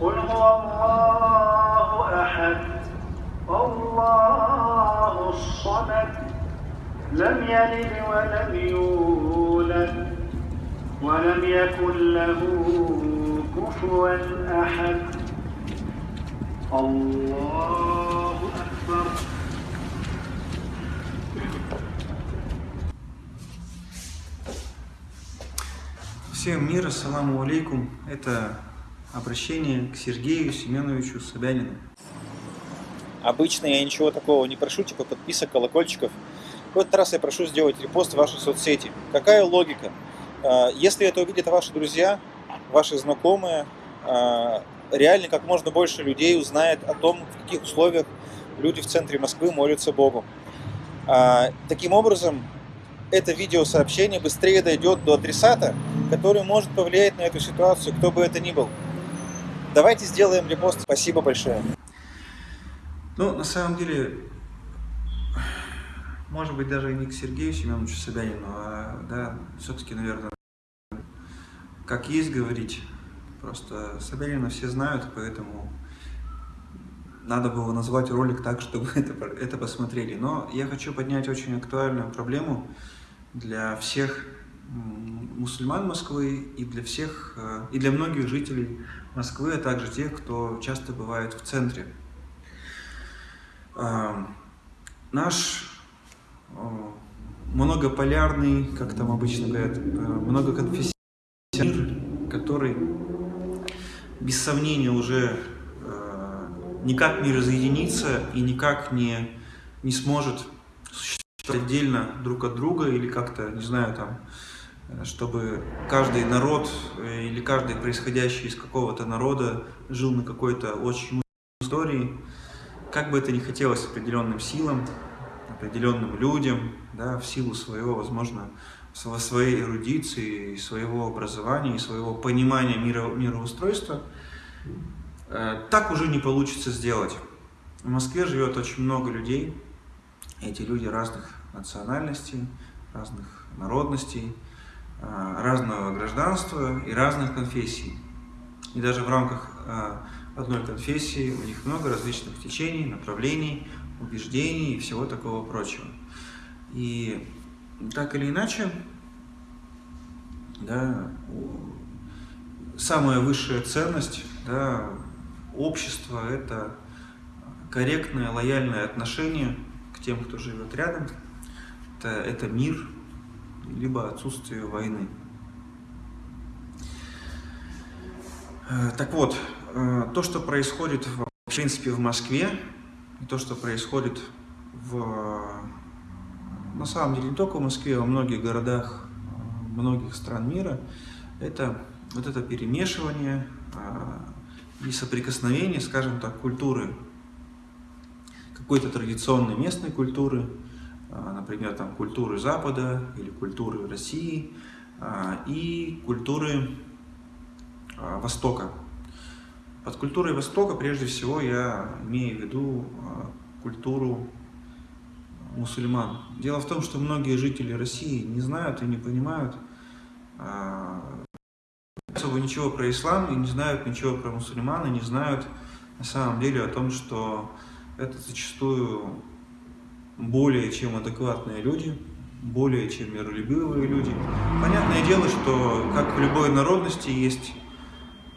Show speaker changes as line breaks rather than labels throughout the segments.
قل هو الله أحد الله الصمد لم يلد ولم يولد ولم يكن له كفوا أحد الله أكبر
Всем мир, ассаламу алейкум. Это обращение к Сергею Семеновичу Собянину.
Обычно я ничего такого не прошу, типа подписок, колокольчиков. В этот раз я прошу сделать репост в ваши соцсети. Какая логика? А, Если это увидят ваши друзья, ваши знакомые, а, реально как можно больше людей узнает о том, в каких условиях люди в центре Москвы молятся Богу. А, Таким образом, это видеосообщение быстрее дойдет до адресата, который может повлиять на эту ситуацию, кто бы это ни был. Давайте сделаем репост. Спасибо большое.
Ну, на самом деле, может быть, даже не к Сергею Семеновичу Собянину, а, да, все-таки, наверное, как есть говорить. Просто Собянина все знают, поэтому надо было назвать ролик так, чтобы это, это посмотрели. Но я хочу поднять очень актуальную проблему для всех мусульман Москвы и для всех, э, и для многих жителей Москвы, а также тех, кто часто бывает в центре. Наш многополярный, как там обычно говорят, э, многоконфессиональный мир, который без сомнения уже э, никак не разъединится и никак не, не сможет существовать отдельно друг от друга или как-то, не знаю, там, чтобы каждый народ э, или каждый происходящий из какого-то народа жил на какой-то очень истории, как бы это ни хотелось определенным силам, определенным людям, да, в силу своего, возможно, сво- своей эрудиции, своего образования, и своего понимания мира, мироустройства, э, так уже не получится сделать. В Москве живет очень много людей, эти люди разных национальностей, разных народностей, разного гражданства и разных конфессий. И даже в рамках э, одной конфессии у них много различных течений, направлений, убеждений и всего такого прочего. И так или иначе, да, самая высшая ценность да, общества – это корректное, лояльное отношение к тем, кто живет рядом. Это, это мир, либо отсутствие войны. Э, Так вот, э, то, что происходит в, принципе в Москве, и то, что происходит в, на самом деле не только в Москве, а во многих городах многих стран мира, это вот это перемешивание э, и соприкосновение, скажем так, культуры, какой-то традиционной местной культуры, например, там культуры Запада или культуры России э, и культуры э, Востока. Под культурой Востока прежде всего я имею в виду культуру мусульман. Дело в том, что многие жители России не знают и не понимают особо ничего про ислам и не знают ничего про мусульман и не знают на самом деле о том, что это зачастую более чем адекватные люди, более чем миролюбивые люди. Понятное дело, что как в любой народности есть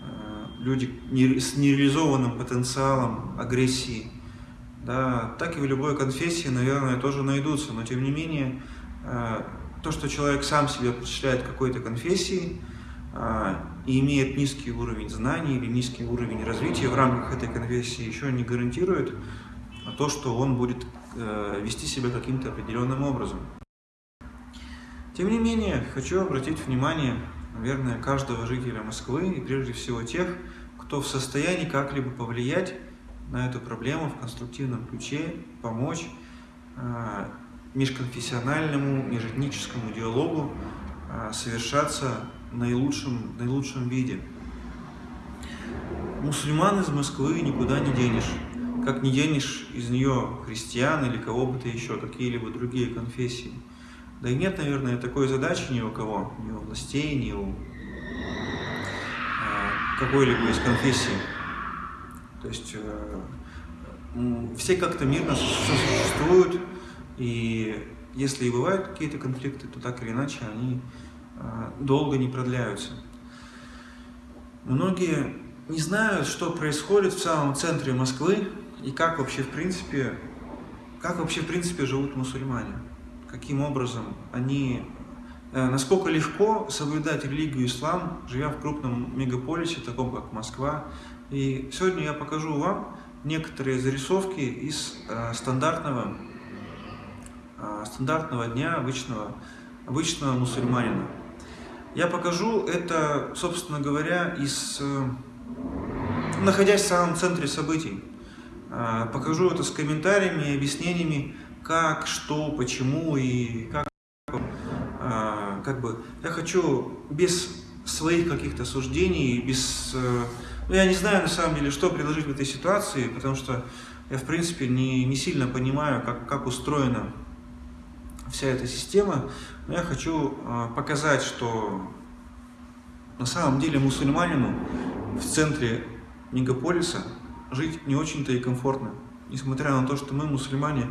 э, люди с нереализованным потенциалом агрессии, да, так и в любой конфессии, наверное, тоже найдутся. Но тем не менее, э, то, что человек сам себя причисляет какой-то конфессии э, и имеет низкий уровень знаний или низкий уровень развития в рамках этой конфессии, еще не гарантирует то, что он будет вести себя каким-то определенным образом. Тем не менее, хочу обратить внимание, наверное, каждого жителя Москвы и прежде всего тех, кто в состоянии как-либо повлиять на эту проблему в конструктивном ключе, помочь э, межконфессиональному, межэтническому диалогу э, совершаться в наилучшем, наилучшем виде. Мусульман из Москвы никуда не денешь. Как не денешь из нее христиан или кого бы то еще, какие-либо другие конфессии. Да и нет, наверное, такой задачи ни у кого, ни у властей, ни у э, какой-либо из конфессий. То есть все как-то мирно существуют, и если и бывают какие-то конфликты, то так или иначе они долго не продляются. Многие не знают, что происходит в самом центре Москвы и как вообще в принципе, как вообще в принципе живут мусульмане, каким образом они, э, насколько легко соблюдать религию ислам, живя в крупном мегаполисе, таком как Москва. И сегодня я покажу вам некоторые зарисовки из э, стандартного, э, стандартного дня обычного, обычного мусульманина. Я покажу это, собственно говоря, из, э, находясь в самом центре событий. Э, покажу это с комментариями и объяснениями, как, что, почему и как. Э, как бы, я хочу без своих каких-то суждений, без... Ну, я не знаю, на самом деле, что предложить в этой ситуации, потому что я, в принципе, не, не сильно понимаю, как, как устроена вся эта система, но я хочу а, показать, что на самом деле мусульманину в центре мегаполиса жить не очень-то и комфортно. Несмотря на то, что мы мусульмане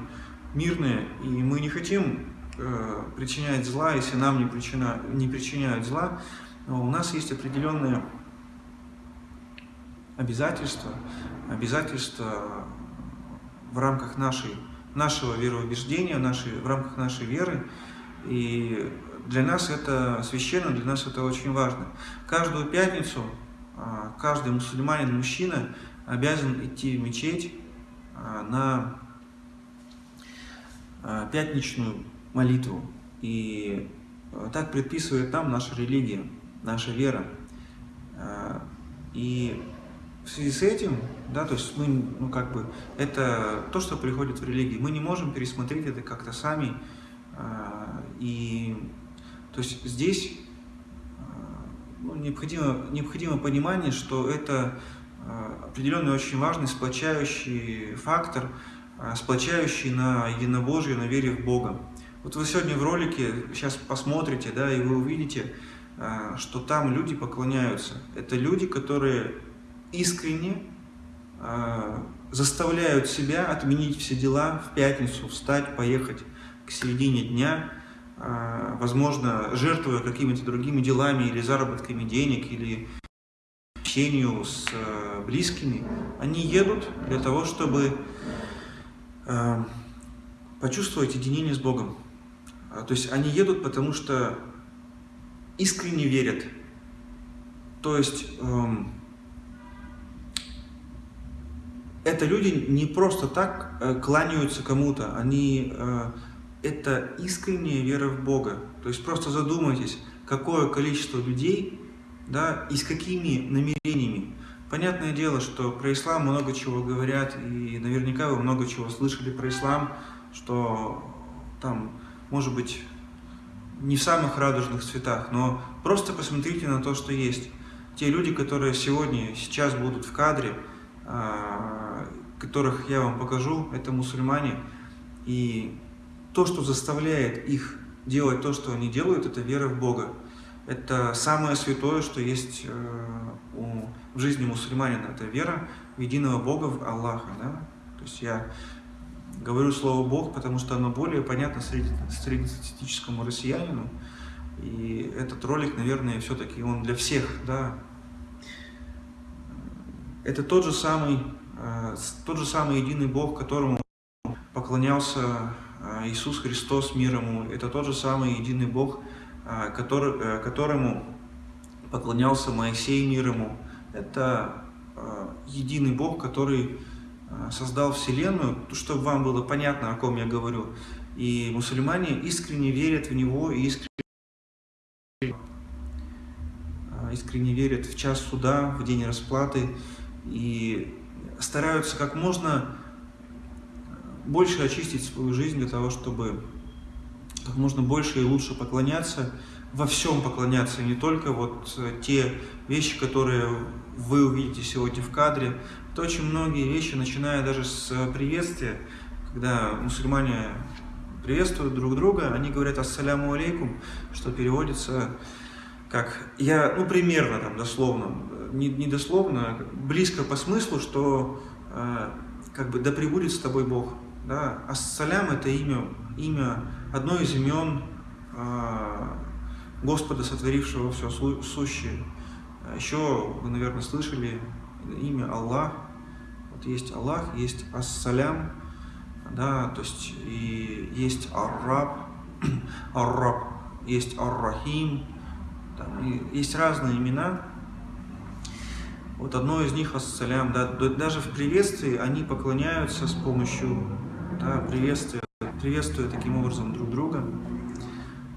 мирные, и мы не хотим э, причинять зла, если нам не, причина, не причиняют зла, но у нас есть определенные обязательства, обязательства в рамках нашей нашего вероубеждения, нашей, в рамках нашей веры. И для нас это священно, для нас это очень важно. Каждую пятницу а, каждый мусульманин, мужчина обязан идти в мечеть а, на а, пятничную молитву. И так предписывает нам наша религия, наша вера. И в связи с этим, да, то есть мы, ну как бы, это то, что приходит в религии. Мы не можем пересмотреть это как-то сами. И, то есть здесь ну, необходимо, необходимо понимание, что это определенный очень важный сплочающий фактор, э, сплочающий на единобожие, на вере в Бога. Вот вы сегодня в ролике сейчас посмотрите, да, и вы увидите, э, что там люди поклоняются. Это люди, которые искренне э, заставляют себя отменить все дела в пятницу, встать, поехать к середине дня, э, возможно, жертвуя какими-то другими делами или заработками денег, или общению с э, близкими, они едут для того, чтобы э, почувствовать единение с Богом. То есть они едут, потому что искренне верят. То есть... Э, это люди не просто так э, кланяются кому-то, они это искренняя вера в Бога. То есть просто задумайтесь, какое количество людей, да, и с какими намерениями. Понятное дело, что про ислам много чего говорят, и наверняка вы много чего слышали про ислам, что там, может быть, не в самых радужных цветах, но просто посмотрите на то, что есть. Те люди, которые сегодня, сейчас будут в кадре, а, которых я вам покажу, это мусульмане. И то, что заставляет их делать то, что они делают, это вера в Бога. Это самое святое, что есть э, в жизни мусульманина. Это вера в единого Бога, в Аллаха. Да? То есть я говорю слово Бог, потому что оно более понятно среднестатистическому россиянину. И этот ролик, наверное, все-таки он для всех, да, это тот же самый, э, тот же самый единый Бог, которому поклонялся э, Иисус Христос мир. Это тот же самый единый Бог, который, которому поклонялся Моисей мир ему. Это единый Бог, который создал Вселенную, чтобы вам было понятно, о ком я говорю. И мусульмане искренне верят в Него и искренне искренне верят в час суда, в день расплаты, и стараются как можно больше очистить свою жизнь для того, чтобы как можно больше и лучше поклоняться, во всем поклоняться, не только вот те вещи, которые вы увидите сегодня в кадре. Это очень многие вещи, начиная даже с приветствия, когда мусульмане приветствуют друг друга, они говорят «Ассаляму алейкум», что переводится как «я», ну примерно там дословно, не, не дословно, а близко по смыслу, что э, как бы да пребудет с тобой Бог. Да? Ассалям это имя, имя, одно из имен э, Господа, сотворившего все сущее. Еще вы, наверное, слышали имя Аллах. Вот есть Аллах, есть Ассалям, да, то есть и есть Арраб, Арраб, есть Ар-Рахим, есть разные имена. Вот одно из них Ассалям, да, даже в приветствии они поклоняются с помощью да, приветствия, приветствуя таким образом друг друга.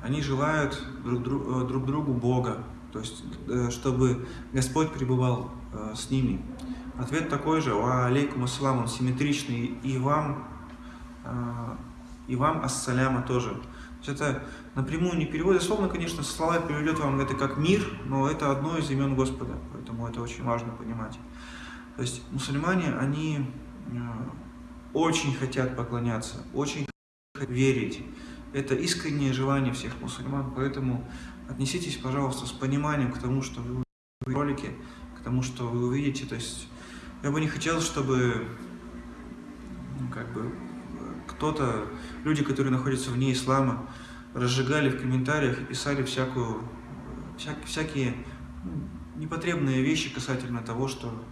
Они желают друг, друг, э, друг другу Бога, то есть э, чтобы Господь пребывал э, с ними. Ответ такой же, ва алейкум ассалам, он симметричный и вам, и вам ассаляма тоже. То есть это напрямую не переводит, словно, конечно, слова переведет вам это как мир, но это одно из имен Господа, поэтому это очень важно понимать. То есть мусульмане, они очень хотят поклоняться, очень верить. Это искреннее желание всех мусульман, поэтому отнеситесь, пожалуйста, с пониманием к тому, что вы в ролике, к тому, что вы увидите. То есть я бы не хотел, чтобы ну, как бы кто-то, люди, которые находятся вне ислама, разжигали в комментариях и писали всякую, всяк, всякие ну, непотребные вещи касательно того, что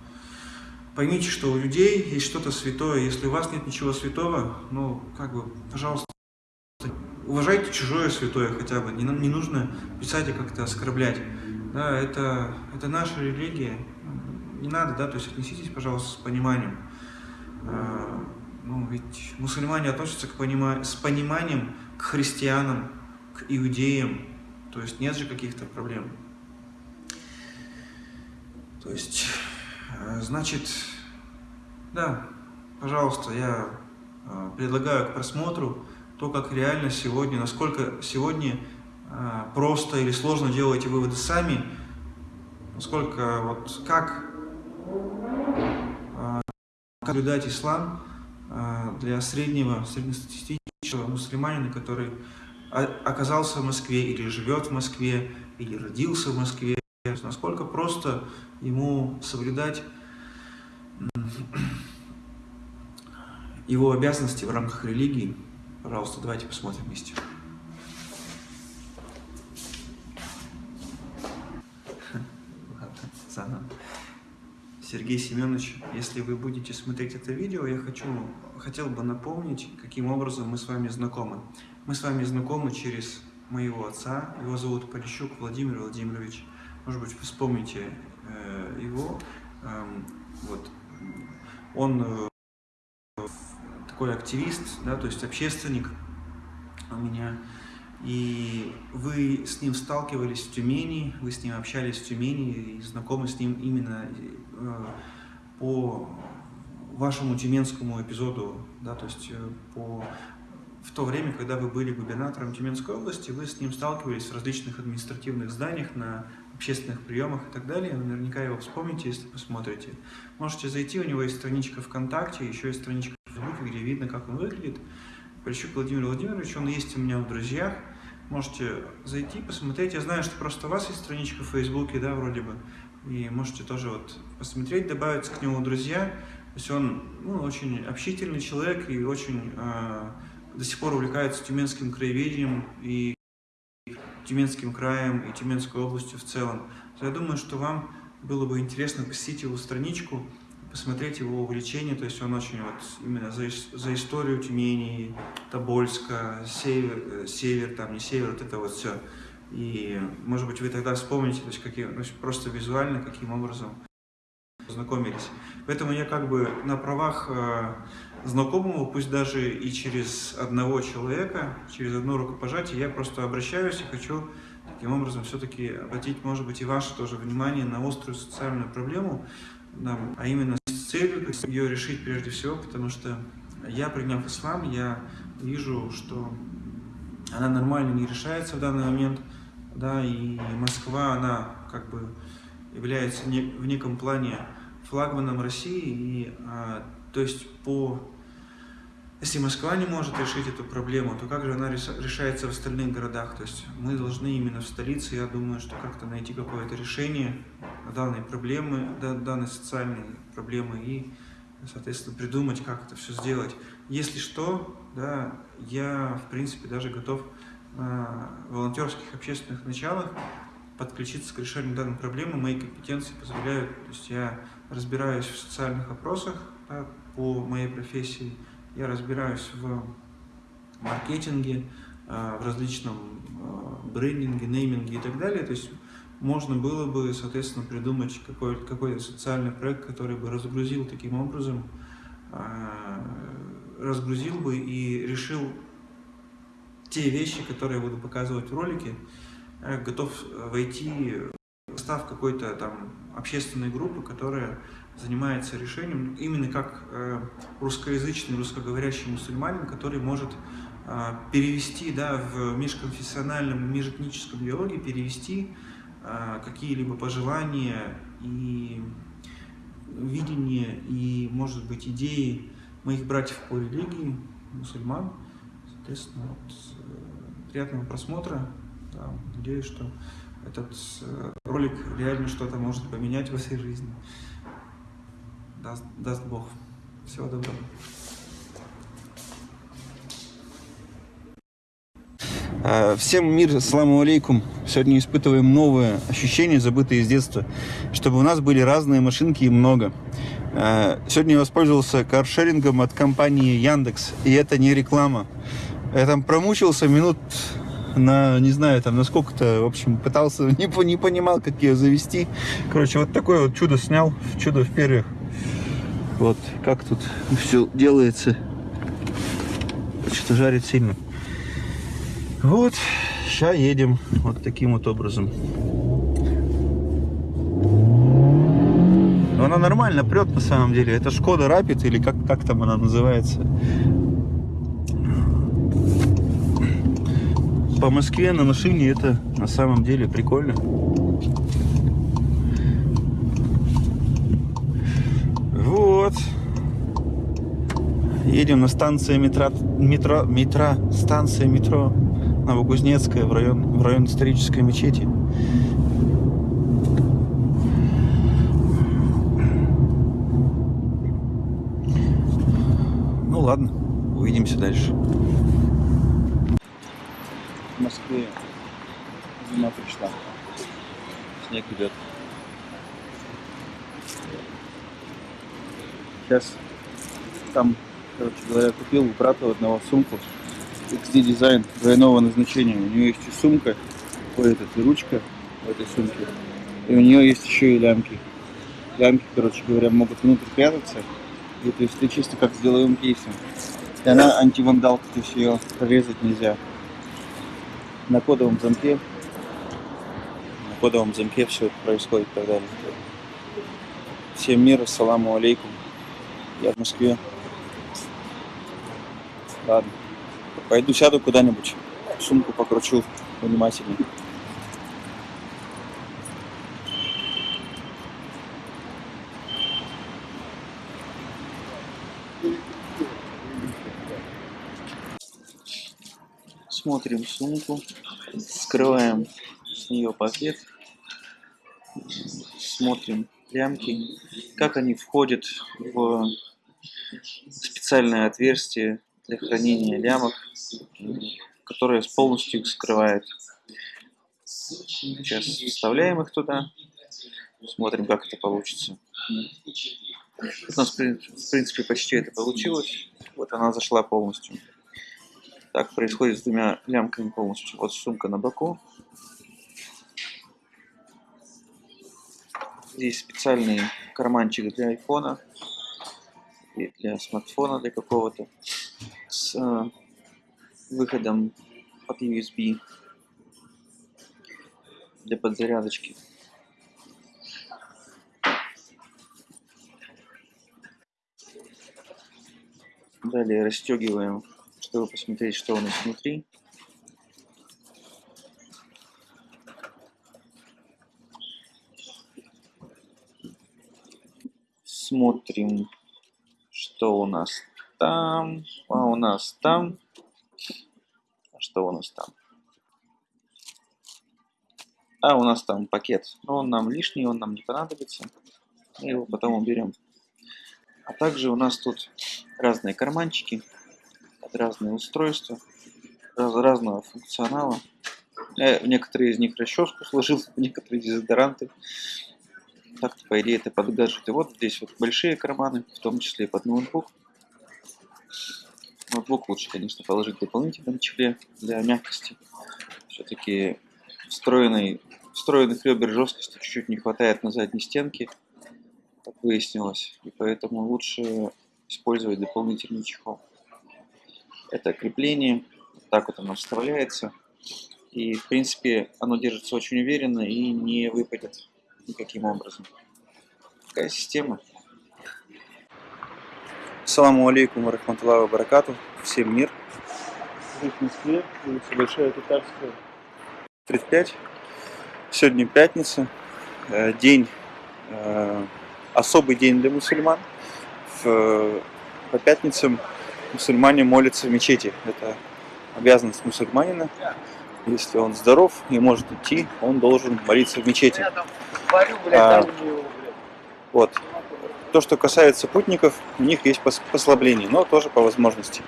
поймите, что у людей есть что-то святое. Если у вас нет ничего святого, ну, как бы, пожалуйста, уважайте чужое святое хотя бы. Не, не нужно писать и как-то оскорблять. Да, это, это наша религия. Не надо, да, то есть отнеситесь, пожалуйста, с пониманием. А, ну, ведь мусульмане относятся к понима... с пониманием к христианам, к иудеям. То есть нет же каких-то проблем. То есть, значит, да, пожалуйста, я э, предлагаю к просмотру то, как реально сегодня, насколько сегодня э, просто или сложно делаете выводы сами, насколько вот как наблюдать ислам, для среднего, среднестатистического мусульманина, который оказался в Москве или живет в Москве, или родился в Москве, насколько просто ему соблюдать его обязанности в рамках религии. Пожалуйста, давайте посмотрим вместе. Ладно. Сергей Семенович, если вы будете смотреть это видео, я хочу, хотел бы напомнить, каким образом мы с вами знакомы. Мы с вами знакомы через моего отца, его зовут Полищук Владимир Владимирович. Может быть, вы вспомните э, его. Э, вот. Он э, такой активист, да, то есть общественник у меня. И вы с ним сталкивались в Тюмени, вы с ним общались в Тюмени и знакомы с ним именно э, по вашему тюменскому эпизоду, да, то есть по, в то время, когда вы были губернатором Тюменской области, вы с ним сталкивались в различных административных зданиях, на общественных приемах и так далее. Наверняка его вспомните, если посмотрите. Можете зайти, у него есть страничка ВКонтакте, еще есть страничка в Фейсбуке, где видно, как он выглядит. Полищук Владимир Владимирович, он есть у меня в друзьях. Можете зайти, посмотреть. Я знаю, что просто у вас есть страничка в Фейсбуке, да, вроде бы. И можете тоже вот посмотреть, добавиться к нему друзья. То есть он ну, очень общительный человек и очень э, до сих пор увлекается тюменским краеведением и Тюменским краем и Тюменской областью в целом. Я думаю, что вам было бы интересно посетить его страничку, посмотреть его увлечение, то есть он очень вот именно за, за историю Тюмени, Тобольска, север, э, север, там не север, вот это вот все. И, может быть, вы тогда вспомните, то есть, какие, то есть просто визуально, каким образом познакомились. Поэтому я как бы на правах знакомого, пусть даже и через одного человека, через одно рукопожатие, я просто обращаюсь и хочу таким образом все-таки обратить, может быть, и ваше тоже внимание на острую социальную проблему, а именно с целью ее решить прежде всего, потому что я, приняв ислам, я вижу, что она нормально не решается в данный момент, да, и Москва, она как бы является в неком плане флагманом России, и, а, то есть по если Москва не может решить эту проблему, то как же она решается в остальных городах? То есть мы должны именно в столице, я думаю, что как-то найти какое-то решение данной проблемы, данной социальной проблемы и, соответственно, придумать, как это все сделать. Если что, да, я, в принципе, даже готов на волонтерских общественных началах подключиться к решению данной проблемы. Мои компетенции позволяют, то есть я разбираюсь в социальных вопросах да, по моей профессии, я разбираюсь в маркетинге, э, в различном э, брендинге, нейминге и так далее. То есть можно было бы, соответственно, придумать какой-то какой социальный проект, который бы разгрузил таким образом, э, разгрузил бы и решил те вещи, которые я буду показывать в ролике, готов войти в состав какой-то там общественной группы, которая занимается решением, именно как э, русскоязычный, русскоговорящий мусульманин, который может э, перевести да, в межконфессиональном, межэтническом диалоге, перевести э, какие-либо пожелания и видения, и, может быть, идеи моих братьев по религии, мусульман. Соответственно, вот, приятного просмотра. Да, надеюсь, что этот ролик реально что-то может поменять в этой жизни даст, даст Бог. Всего доброго.
А, всем мир, саламу алейкум. Сегодня испытываем новые ощущения, забытые из детства, чтобы у нас были разные машинки и много. А, сегодня я воспользовался каршерингом от компании Яндекс, и это не реклама. Я там промучился минут на, не знаю, там, на сколько-то, в общем, пытался, не, не понимал, как ее завести. Короче, вот такое вот чудо снял, чудо в перьях. Вот как тут все делается. Что-то жарит сильно. Вот, сейчас едем вот таким вот образом. Она нормально прет на самом деле. Это Шкода Rapid или как, как там она называется. По Москве на машине это на самом деле прикольно. Вот. Едем на станцию метро, метро, метро, станция метро Новокузнецкая в район, в район исторической мечети. Ну ладно, увидимся дальше.
В Москве зима пришла. Снег идет. Сейчас там, короче говоря, купил у брата одного сумку XD дизайн двойного назначения. У нее есть и сумка, ой, этот, и ручка в этой сумке. И у нее есть еще и лямки. Лямки, короче говоря, могут внутрь прятаться. И то есть ты чисто как с деловым кейсом. И она антивандалка, то есть ее прорезать нельзя. На кодовом замке на кодовом замке все это происходит и так далее. Всем мира, саламу алейкум. Я в Москве. Ладно. Пойду сяду куда-нибудь. Сумку покручу внимательнее. Смотрим сумку, скрываем с нее пакет, смотрим лямки, как они входят в специальное отверстие для хранения лямок, которое полностью их скрывает. Сейчас вставляем их туда, смотрим, как это получится. У нас, в принципе, почти это получилось. Вот она зашла полностью. Так происходит с двумя лямками полностью. Вот сумка на боку, Здесь специальный карманчик для айфона и для смартфона для какого-то э, выходом под USB для подзарядочки. Далее расстегиваем, чтобы посмотреть, что у нас внутри. смотрим, что у нас там, а у нас там. Что у нас там? А у нас там пакет. Но он нам лишний, он нам не понадобится. Мы его потом уберем. А также у нас тут разные карманчики, разные устройства, раз, разного функционала. Я некоторые из них расческу сложил, некоторые дезодоранты. Так, по идее, это под гаджеты. Вот здесь вот большие карманы, в том числе и под ноутбук. Ноутбук лучше, конечно, положить дополнительном чехле для мягкости. Все-таки встроенный, встроенных ребер жесткости чуть-чуть не хватает на задней стенке, как выяснилось. И поэтому лучше использовать дополнительный чехол. Это крепление. Так вот оно вставляется. И, в принципе, оно держится очень уверенно и не выпадет никаким образом. Такая система.
Саламу алейкум рахматуллаху баракату. Всем мир.
в Москве, улица Большая Татарская.
35. Сегодня пятница. э, День, э, особый день для мусульман. По пятницам мусульмане молятся в мечети. Это обязанность мусульманина. Если он здоров и может идти, он должен молиться в мечети. А, Вот. То, что касается путников, у них есть пос- послабление, но тоже по возможности.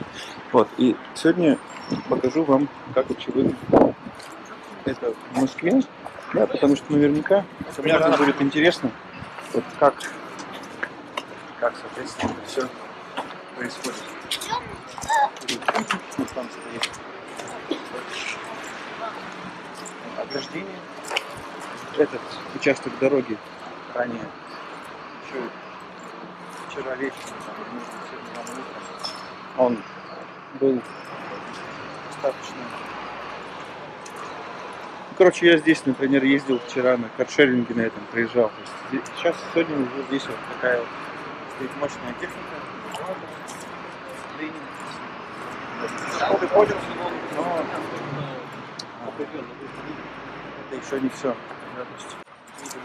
Вот. И сегодня покажу вам, как выглядит это в Москве. Да, потому что наверняка кому-то будет интересно, вот как, как, соответственно, все происходит. Вот там стоит ограждение. Этот участок дороги ранее еще вчера вечером, там, может быть, сегодня рано утром, он был достаточно... Ну, Короче, я здесь, например, ездил вчера на каршеринге на этом, проезжал. То есть здесь- сейчас, сегодня уже здесь вот такая вот стоит мощная техника. Школы ходят, но это еще не все. Да, то есть, видимо,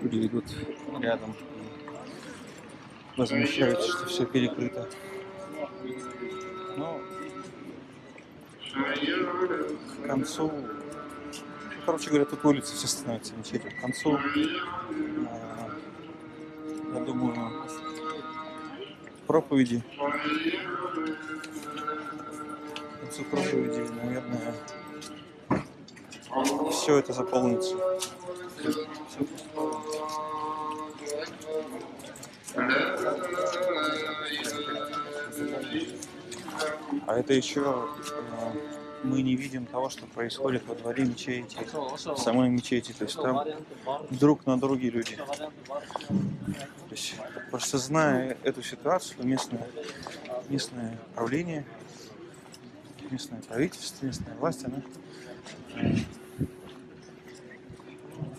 Люди идут рядом и возмущаются, что все перекрыто. Но к концу, ну, короче говоря, тут улицы все становятся мечетью. К концу, а, я думаю, проповеди, к концу проповеди, наверное, все это заполнится. А это еще э, мы не видим того, что происходит во дворе мечети, в самой мечети. То есть там друг на друге люди. То есть, просто зная эту ситуацию, местное, местное правление, местное правительство, местная власть, она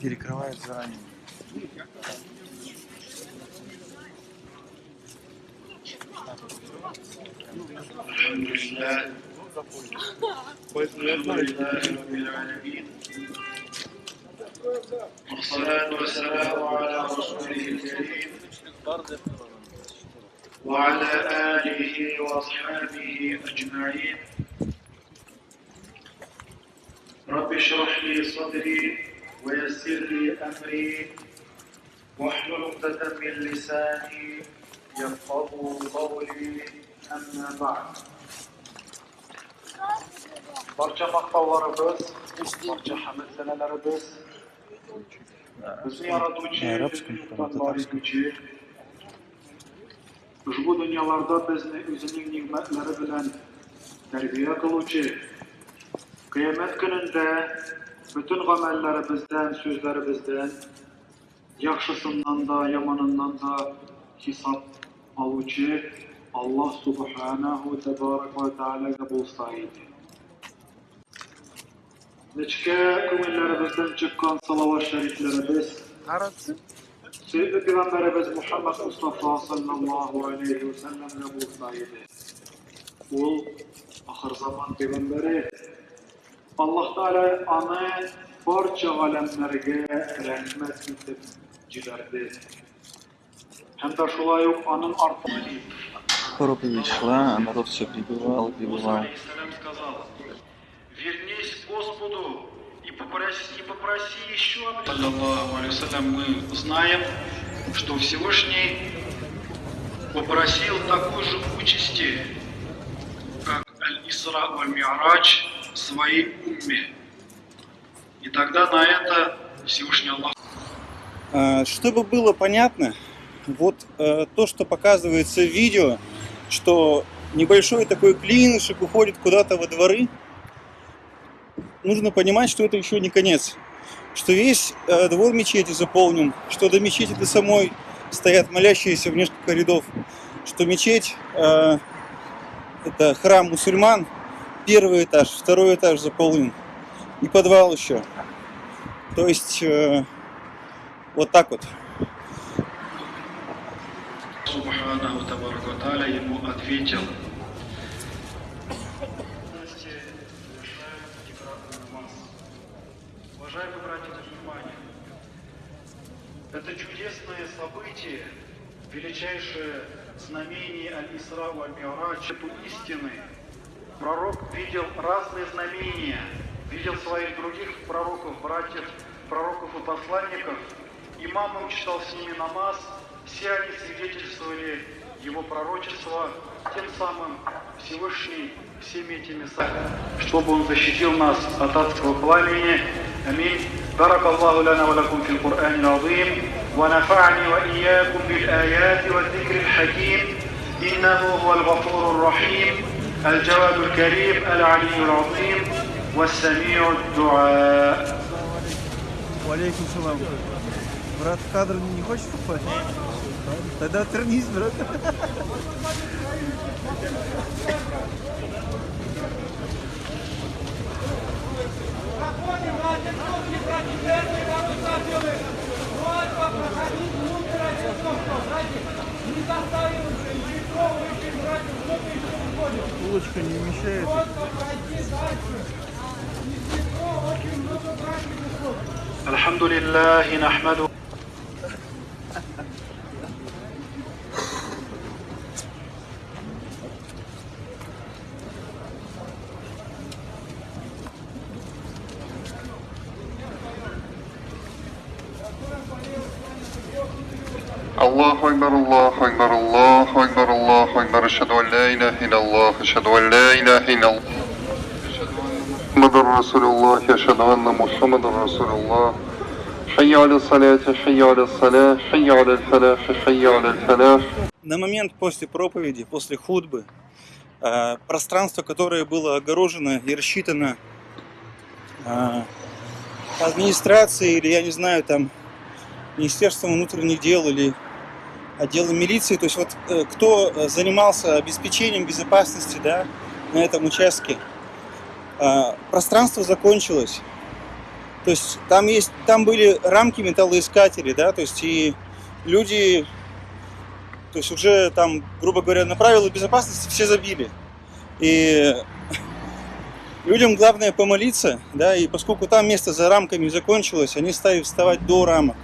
перекрывает заранее.
والصلاة والسلام على رسوله الكريم وعلى آله وأصحابه أجمعين رب اشرح لي صدري ويسر لي أمري واحلل عقدة من لساني يفقه قولي Əmmə bəd. Barca maqtallarımız, barca
həmət sənələrimiz,
bizi
yaradıcı, bizim
tatlarımızı, ushbu dunyolarda bizni o'zining ne'matlari bilan tarbiya qiluvchi qiyomat kunida butun amallarimizdan so'zlarimizdan yaxshisidan da yomonindan da hisob oluvchi Allah subhanahu tabaraka wa taala nga busajti. Në që ke këmëllë rëbësën që kanë salavat shërit lë rëbës, سيدنا بيغمبر بس محمد مصطفى صلى الله عليه وسلم نبو سايده ول آخر زمان بيغمبره الله تعالى أمان barça alemlerge rahmet edip cilerdi. Hem de şulay yok anın artmanı.
Проповедь шла, а народ все прибывал, прибывал.
Алейхиссалям сказал, вернись Господу и попроси, и попроси еще. Мы знаем, что Всевышний попросил такой же участи, как Аль-Исра Аль-Ми'рач своей умме. И тогда на это Всевышний Аллах
А, Чтобы было понятно, вот э, то, что показывается в видео, что небольшой такой клинышек уходит куда-то во дворы, нужно понимать, что это еще не конец. Что весь э, двор мечети заполнен, что до мечети до самой стоят молящиеся в несколько рядов, что мечеть э, это храм мусульман, первый этаж, второй этаж заполнен, и подвал еще. То есть э, вот так вот.
Тааля ему ответил. Уважаемые братья внимание, это чудесное событие, величайшее знамение Аль-Исра Аль-Ми'рач, эту истины. Пророк видел разные знамения, видел своих других пророков, братьев, пророков и посланников. Имамом читал с ними намаз, все они свидетельствовали его пророчество, тем самым Всевышний всеми этими сами, чтобы он защитил нас от адского пламени. Аминь. بارك الله لنا ولكم في القرآن العظيم ونفعني وإياكم بالآيات والذكر الحكيم إنه هو الغفور الرحيم الجواد الكريم العلي العظيم والسميع الدعاء
Валейкум салам. Брат, в кадр не хочешь попасть? Тогда отвернись, брат. Улочка не вмещает.
الحمد لله نحمده
أشهد أن لا إله إلا الله محمد رسول الله أشهد أن محمد رسول الله حي على الصلاة حي على الصلاة حي على الفلاح حي على الفلاح
На момент после проповеди, после худбы, э, пространство, которое было огорожено и рассчитано э, администрацией или, я не знаю, там, Министерством внутренних дел или отделом милиции, то есть вот э, кто э, занимался обеспечением безопасности да, на этом участке, э, пространство закончилось. То есть там есть, там были рамки металлоискателей, да, то есть и люди, то есть уже там, грубо говоря, на правила безопасности все забили. И людям главное помолиться, да, и поскольку там место за рамками закончилось, они стали вставать до рамок.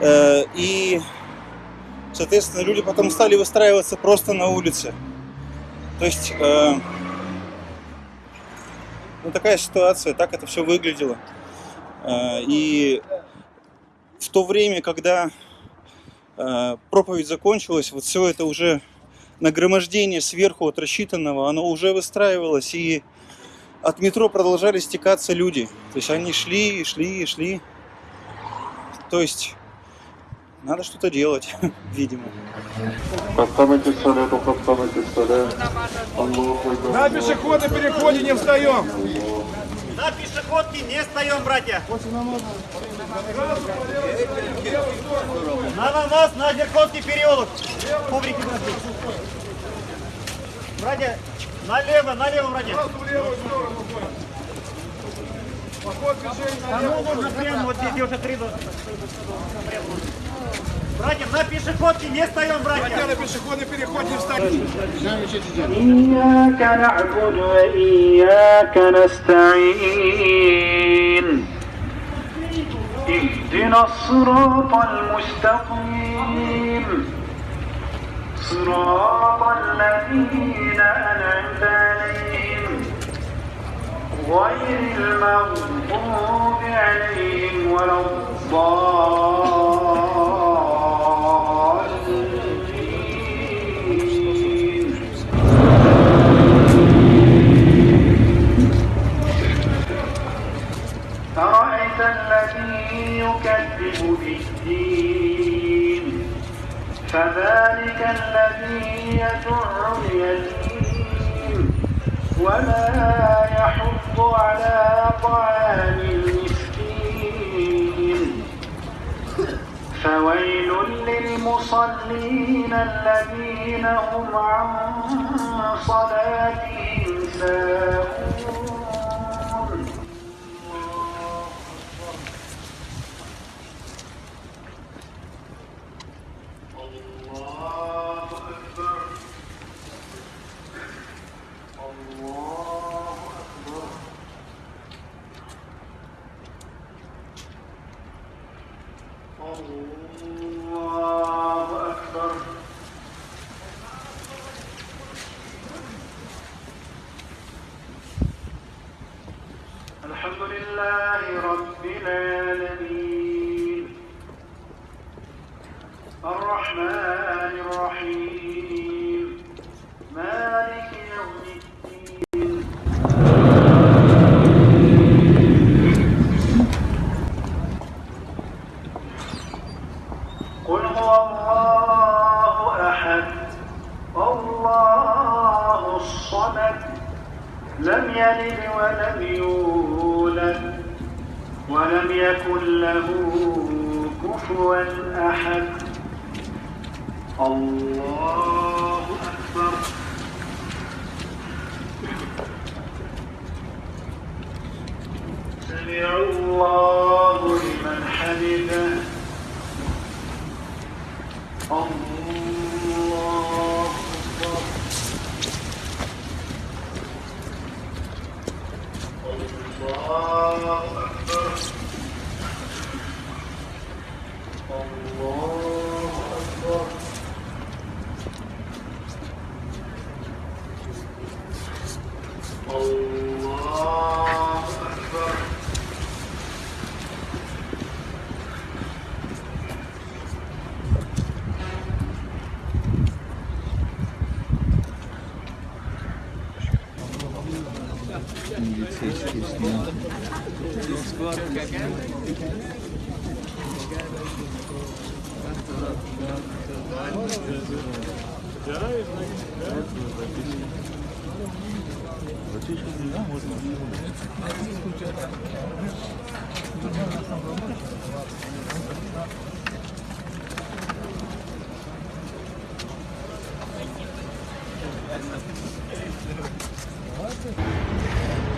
Э, И Соответственно, люди потом стали выстраиваться просто на улице. То есть, э, ну такая ситуация, так это все выглядело. Э, и в то время, когда э, проповедь закончилась, вот все это уже нагромождение сверху от рассчитанного, оно уже выстраивалось, и от метро продолжали стекаться люди. То есть они шли, шли, шли. То есть надо что-то делать, видимо.
На пешеходы переходе не встаем.
На пешеходке не встаем, братья. На нас, на Зерковский переулок. Коврики, братья. Братья, налево, налево, братья.
Поход
движение нужно прямо, вот здесь уже три. Братья, на пешеходке не встаем,
Хотя
братья.
на пешеходный переход не встаем.
إياك نعبد وإياك نستعين اهدنا الصراط المستقيم صراط الذين أنعمت عليهم غير المغضوب عليهم ولا الضالين يكذب بالدين فذلك الذي يدع اليتيم ولا يحض على طعام المسكين. فويل للمصلين الذين هم عن صلاتهم ساهون.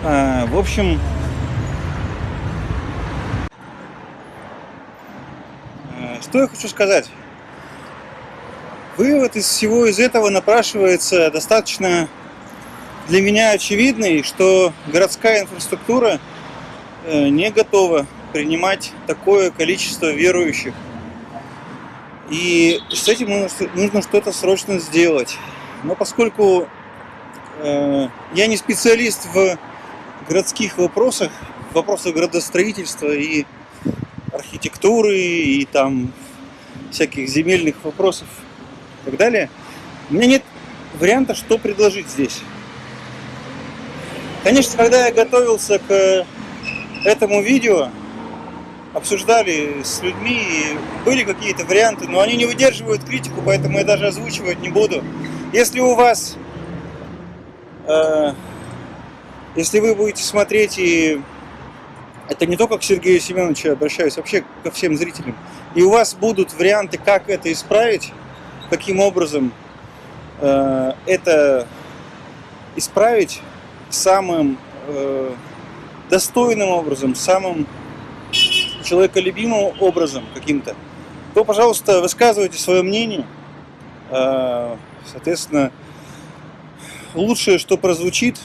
В общем, э, что я хочу сказать. Вывод из всего из этого напрашивается достаточно для меня очевидный, что городская инфраструктура э, не готова принимать такое количество верующих. И с этим нужно, нужно что-то срочно сделать. Но поскольку э, я не специалист в городских вопросах, в вопросах градостроительства и архитектуры, и там всяких земельных вопросов и так далее, у меня нет варианта, что предложить здесь. Конечно, когда я готовился к этому видео, обсуждали с людьми, и были какие-то варианты, но они не выдерживают критику, поэтому я даже озвучивать не буду. Если у вас, э, если вы будете смотреть, и это не только к Сергею Семеновичу обращаюсь, вообще ко всем зрителям, и у вас будут варианты, как это исправить, каким образом э, это исправить самым э, достойным образом, самым человеколюбимым образом каким-то, то, пожалуйста, высказывайте свое мнение. Э, Соответственно, лучшее, что прозвучит,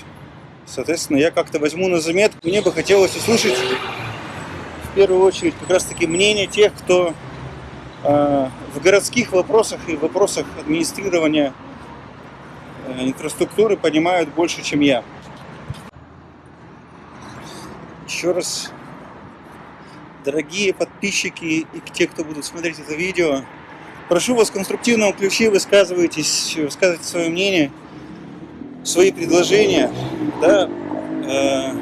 соответственно, я как-то возьму на заметку. Мне бы хотелось услышать в первую очередь как раз-таки мнение тех, кто э, в городских вопросах и вопросах администрирования э, инфраструктуры понимают больше, чем я. Еще раз, дорогие подписчики и те, кто будут смотреть это видео, прошу вас в конструктивном ключе высказывайтесь, высказывайте свое мнение, свои предложения, да, э,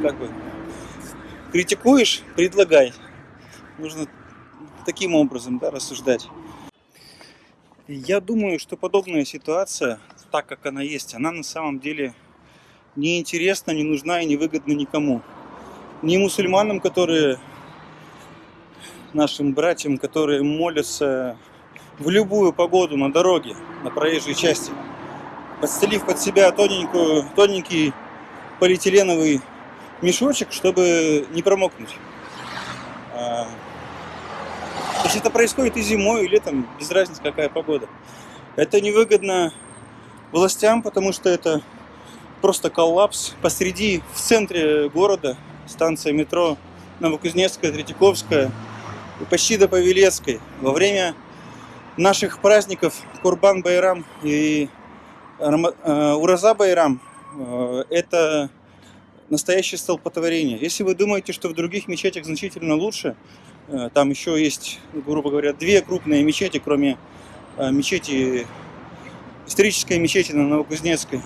как бы, критикуешь, предлагай. Нужно таким образом, да, рассуждать. Я думаю, что подобная ситуация, так как она есть, она на самом деле не интересна, не нужна и не выгодна никому. Ни мусульманам, которые нашим братьям, которые молятся в любую погоду на дороге, на проезжей части, подстелив под себя тоненькую, тоненький полиэтиленовый мешочек, чтобы не промокнуть. А, Если это происходит и зимой, и летом, без разницы какая погода. Это невыгодно властям, потому что это просто коллапс посреди, в центре города, станция метро Новокузнецкая, Третьяковская, и почти до Павелецкой. Во время наших праздников Курбан Байрам и Ураза Байрам э, это настоящее столпотворение. Если вы думаете, что в других мечетях значительно лучше, э, там еще есть, грубо говоря, две крупные мечети, кроме э, мечети, исторической мечети на Новокузнецкой,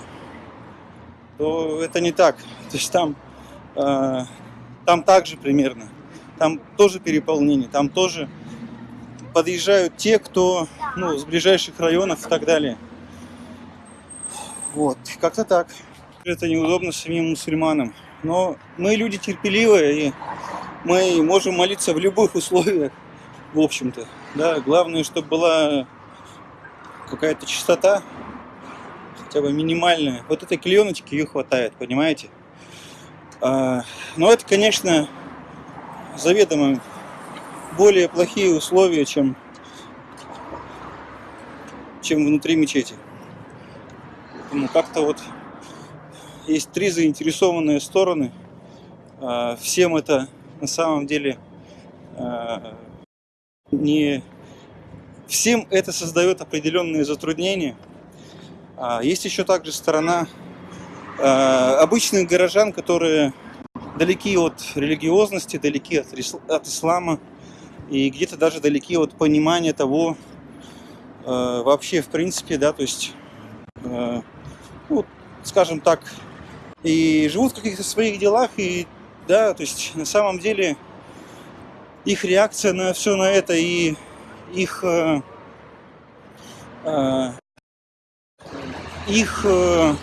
то это не так. То есть там, э, там также примерно. Там тоже переполнение, там тоже подъезжают те, кто ну, с ближайших районов и так далее. Вот, как-то так. Это неудобно самим мусульманам. Но мы люди терпеливые, и мы можем молиться в любых условиях, в общем-то. Да, главное, чтобы была какая-то чистота, хотя бы минимальная. Вот этой клееночки ее хватает, понимаете? А, но это, конечно, заведомо более плохие условия, чем, чем внутри мечети. Поэтому как-то вот есть три заинтересованные стороны. А, Всем это на самом деле а, не... Всем это создает определенные затруднения. А Есть еще также сторона обычных горожан, которые далеки от религиозности, далеки от, от ислама и где-то даже далеки от понимания того вообще в принципе, да, то есть, ну, скажем так, и живут в каких-то своих делах, и да, то есть на самом деле их реакция на все на это и их э, э, их э,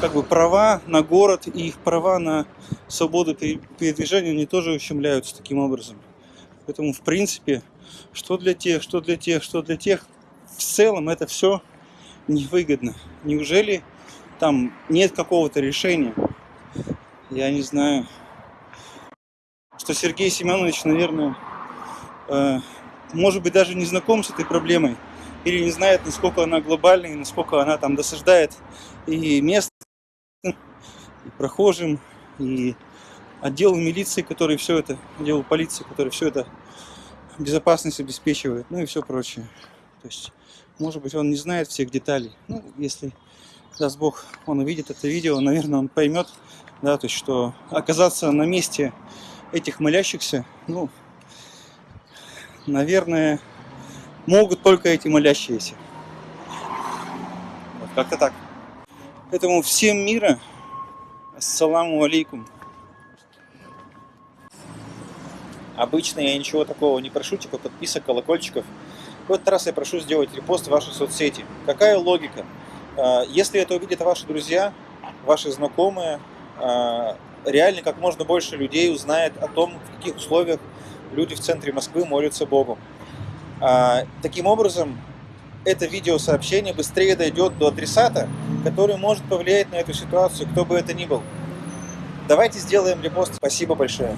как бы права на город и их права на свободу пере- передвижения, они тоже ущемляются таким образом. Поэтому, в принципе, что для тех, что для тех, что для тех, в целом это все невыгодно. Неужели там нет какого-то решения? Я не знаю. Что Сергей Семенович, наверное, э, может быть, даже не знаком с этой проблемой или не знает, насколько она глобальна и насколько она там досаждает и местным, и прохожим, и отделу милиции, который все это, отделу полиции, который все это безопасность обеспечивает, ну и все прочее. То есть, может быть, он не знает всех деталей. Ну, если, даст Бог, он увидит это видео, наверное, он поймет, да, то есть, что оказаться на месте этих молящихся, ну, наверное, могут только эти молящиеся. Вот как-то так. Поэтому всем мира. Ассаламу алейкум. Обычно я ничего такого не прошу, типа подписок, колокольчиков. В этот раз я прошу сделать репост в ваши соцсети. Какая логика? А, Если это увидят ваши друзья, ваши знакомые, а, реально как можно больше людей узнает о том, в каких условиях люди в центре Москвы молятся Богу. А, Таким образом, это видеосообщение быстрее дойдет до адресата, который может повлиять на эту ситуацию, кто бы это ни был. Давайте сделаем репост. Спасибо большое.